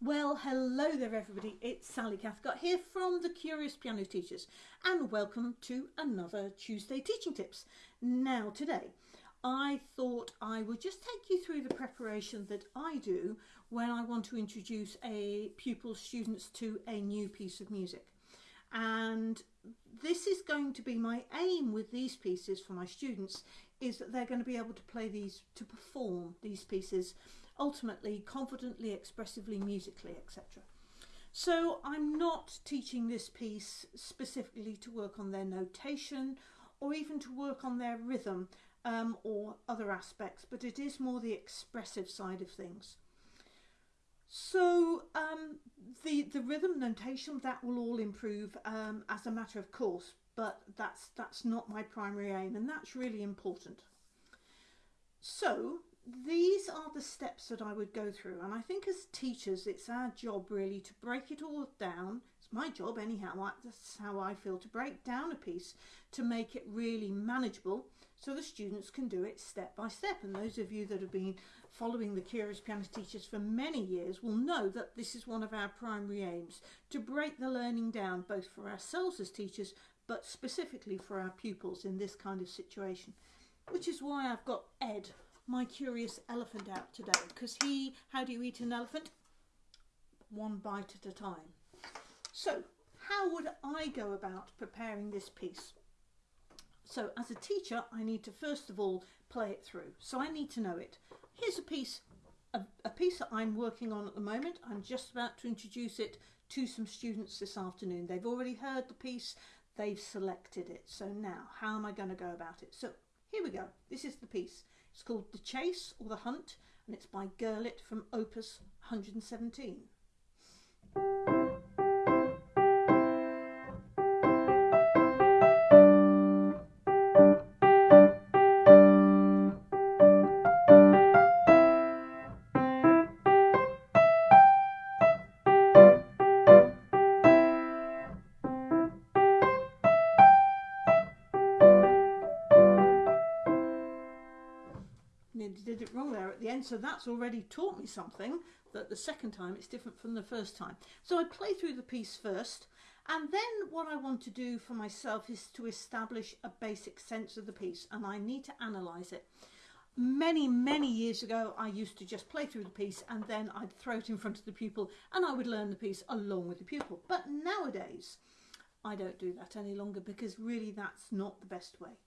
Well, hello there, everybody. It's Sally Cathcart here from the Curious Piano Teachers, and welcome to another Tuesday Teaching Tips. Now, today, I thought I would just take you through the preparation that I do when I want to introduce a pupil students to a new piece of music. And this is going to be my aim with these pieces for my students is that they're going to be able to play these, to perform these pieces ultimately confidently, expressively, musically, etc. So I'm not teaching this piece specifically to work on their notation or even to work on their rhythm um, or other aspects, but it is more the expressive side of things. So um, the the rhythm notation that will all improve um, as a matter of course, but that's that's not my primary aim, and that's really important. So these are the steps that I would go through and I think as teachers it's our job really to break it all down it's my job anyhow that's how I feel to break down a piece to make it really manageable so the students can do it step by step and those of you that have been following the Curious Piano Teachers for many years will know that this is one of our primary aims to break the learning down both for ourselves as teachers but specifically for our pupils in this kind of situation which is why I've got Ed my curious elephant out today because he, how do you eat an elephant? One bite at a time. So how would I go about preparing this piece? So as a teacher, I need to first of all play it through. So I need to know it. Here's a piece, a, a piece that I'm working on at the moment. I'm just about to introduce it to some students this afternoon. They've already heard the piece, they've selected it. So now, how am I going to go about it? So here we go. This is the piece. It's called The Chase or The Hunt and it's by Gurlitt from Opus 117. Did it wrong there at the end. So that's already taught me something that the second time it's different from the first time. So I play through the piece first and then what I want to do for myself is to establish a basic sense of the piece and I need to analyze it. Many many years ago I used to just play through the piece and then I'd throw it in front of the pupil and I would learn the piece along with the pupil. But nowadays I don't do that any longer because really that's not the best way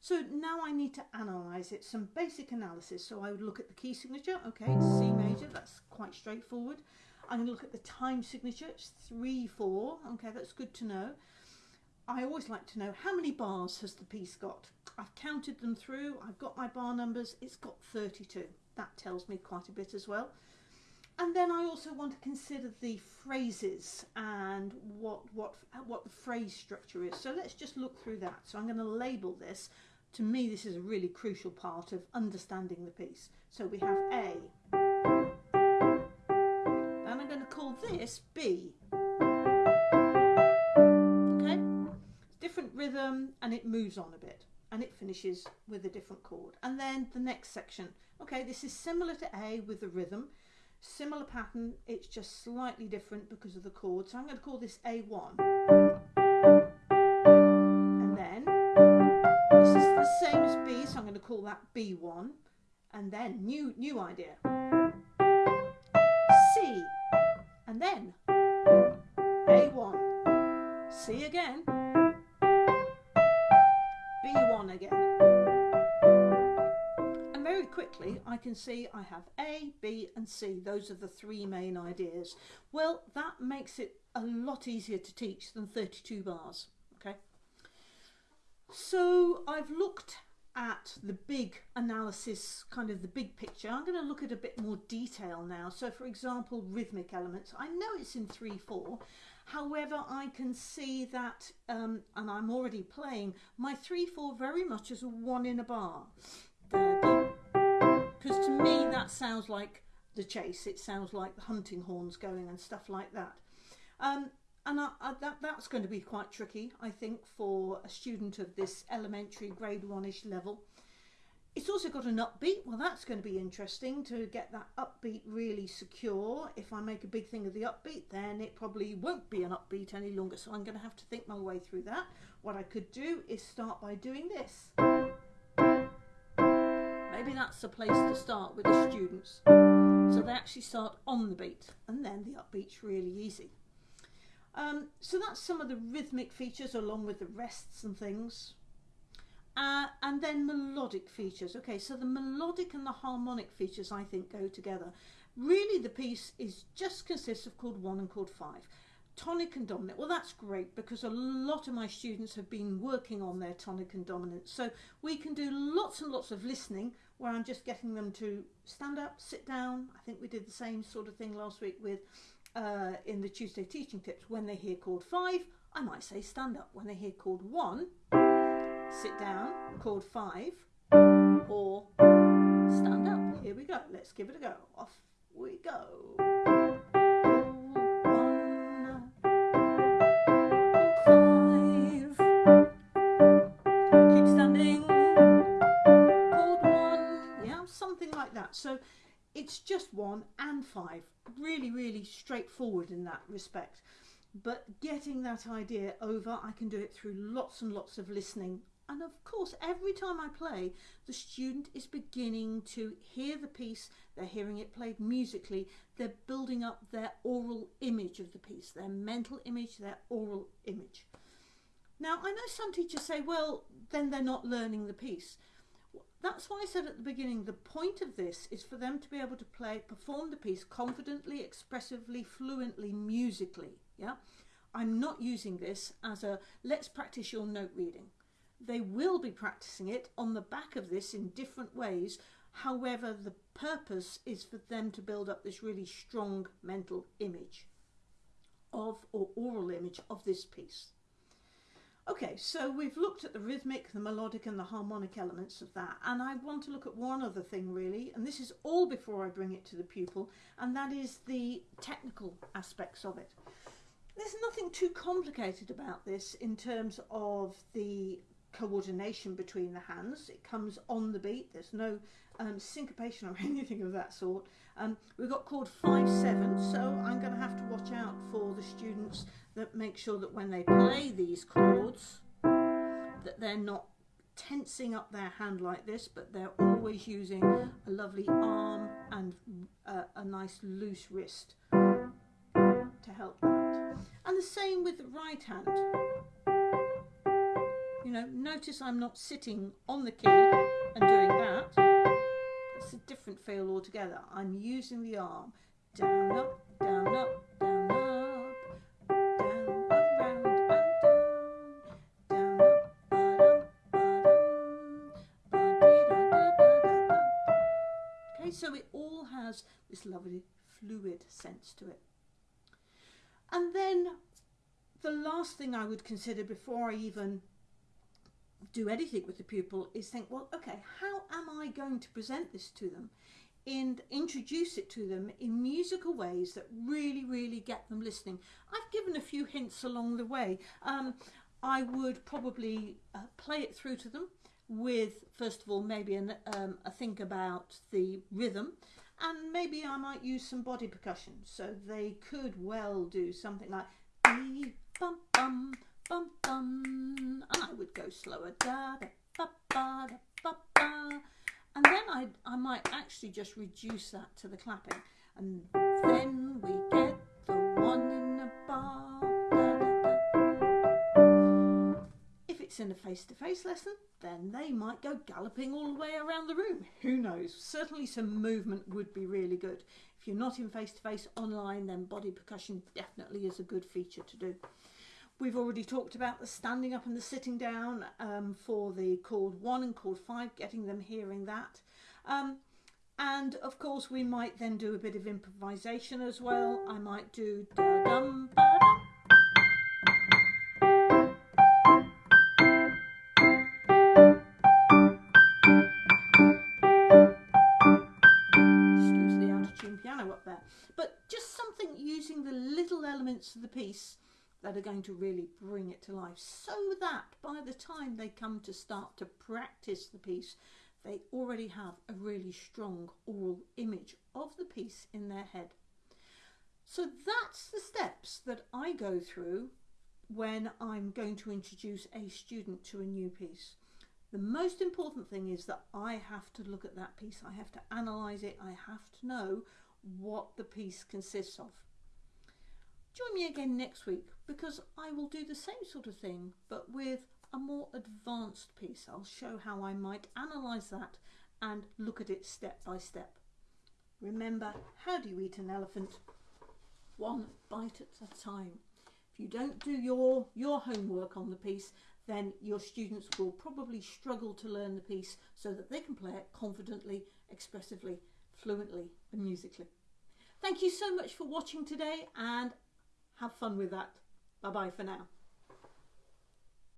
so now I need to analyse it, some basic analysis. So I would look at the key signature, okay, C major, that's quite straightforward. I'm going to look at the time signature, it's 3, 4, okay, that's good to know. I always like to know how many bars has the piece got. I've counted them through, I've got my bar numbers, it's got 32. That tells me quite a bit as well. And then I also want to consider the phrases and what, what, what the phrase structure is. So let's just look through that. So I'm going to label this to me this is a really crucial part of understanding the piece. So we have A. And I'm going to call this B. Okay? Different rhythm and it moves on a bit and it finishes with a different chord. And then the next section. Okay, this is similar to A with the rhythm. Similar pattern, it's just slightly different because of the chord. So I'm going to call this A1. Call that B1 and then new new idea. C and then A1 C again. B1 again. And very quickly I can see I have A, B and C. Those are the three main ideas. Well that makes it a lot easier to teach than 32 bars okay? So I've looked at the big analysis, kind of the big picture, I'm going to look at a bit more detail now. So for example, rhythmic elements. I know it's in 3-4, however I can see that, um, and I'm already playing, my 3-4 very much as a one in a bar. Because to me that sounds like the chase, it sounds like the hunting horns going and stuff like that. Um, and I, I, that that's going to be quite tricky, I think, for a student of this elementary grade one-ish level. It's also got an upbeat. Well, that's going to be interesting to get that upbeat really secure. If I make a big thing of the upbeat, then it probably won't be an upbeat any longer. So I'm going to have to think my way through that. What I could do is start by doing this. Maybe that's the place to start with the students. So they actually start on the beat and then the upbeat's really easy. Um, so that's some of the rhythmic features along with the rests and things. Uh, and then melodic features. Okay, so the melodic and the harmonic features I think go together. Really the piece is just consists of chord one and chord five. Tonic and dominant. Well, that's great because a lot of my students have been working on their tonic and dominant. So we can do lots and lots of listening where I'm just getting them to stand up, sit down. I think we did the same sort of thing last week with uh, in the Tuesday teaching tips. When they hear chord five, I might say stand up. When they hear chord one, sit down, chord five, or stand up. Here we go. Let's give it a go. Off we go. So it's just one and five. Really, really straightforward in that respect. But getting that idea over, I can do it through lots and lots of listening. And of course, every time I play, the student is beginning to hear the piece, they're hearing it played musically, they're building up their aural image of the piece, their mental image, their aural image. Now, I know some teachers say, well, then they're not learning the piece. That's why I said at the beginning the point of this is for them to be able to play, perform the piece confidently, expressively, fluently, musically. Yeah, I'm not using this as a let's practice your note reading. They will be practicing it on the back of this in different ways. However, the purpose is for them to build up this really strong mental image of or aural image of this piece. Okay, so we've looked at the rhythmic, the melodic and the harmonic elements of that and I want to look at one other thing really and this is all before I bring it to the pupil and that is the technical aspects of it. There's nothing too complicated about this in terms of the coordination between the hands. It comes on the beat. There's no um, syncopation or anything of that sort. Um, we've got chord 5-7, so I'm going to have to watch out for the students that make sure that when they play these chords, that they're not tensing up their hand like this, but they're always using a lovely arm and uh, a nice loose wrist to help that. And the same with the right hand. You know, notice I'm not sitting on the key and doing that. It's a different feel altogether. I'm using the arm. Down, up, down, up, down, up, down, around and down, down, up, ba-dum, Okay, so it all has this lovely fluid sense to it. And then the last thing I would consider before I even do anything with the pupil is think, well, okay, how am I going to present this to them? And introduce it to them in musical ways that really, really get them listening. I've given a few hints along the way. Um, I would probably uh, play it through to them with, first of all, maybe an, um, a think about the rhythm, and maybe I might use some body percussion. So they could well do something like bum bum bum, and I would go slower, da da ba ba da ba ba, and then I I might actually just reduce that to the clapping, and then we get the one in a bar. Da, da, da. If it's in a face-to-face lesson, then they might go galloping all the way around the room. Who knows? Certainly some movement would be really good. If you're not in face-to-face -face online, then body percussion definitely is a good feature to do. We've already talked about the standing up and the sitting down um, for the chord 1 and chord 5, getting them hearing that. Um, and of course we might then do a bit of improvisation as well. I might do da dum the out of tune piano up there. But just something using the little elements of the piece that are going to really bring it to life so that by the time they come to start to practice the piece, they already have a really strong aural image of the piece in their head. So that's the steps that I go through when I'm going to introduce a student to a new piece. The most important thing is that I have to look at that piece, I have to analyse it, I have to know what the piece consists of. Join me again next week because I will do the same sort of thing but with a more advanced piece. I'll show how I might analyse that and look at it step by step. Remember, how do you eat an elephant? One bite at a time. If you don't do your, your homework on the piece, then your students will probably struggle to learn the piece so that they can play it confidently, expressively, fluently and musically. Thank you so much for watching today and have fun with that. Bye bye for now.